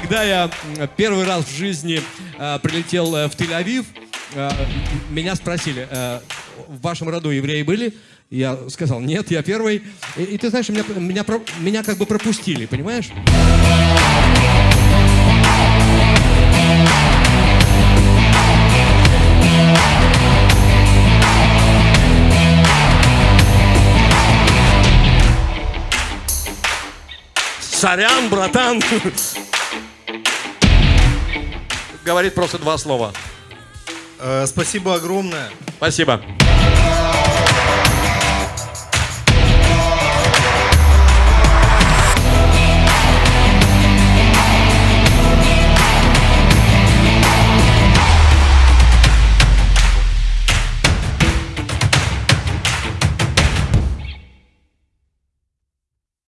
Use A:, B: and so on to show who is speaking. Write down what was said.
A: когда я первый раз в жизни э, прилетел э, в Тель-Авив, э, меня спросили, э, в вашем роду евреи были? Я сказал, нет, я первый. И, и ты знаешь, меня, меня, меня как бы пропустили, понимаешь? Сорян, братан говорит просто два слова.
B: Э, спасибо огромное.
A: Спасибо.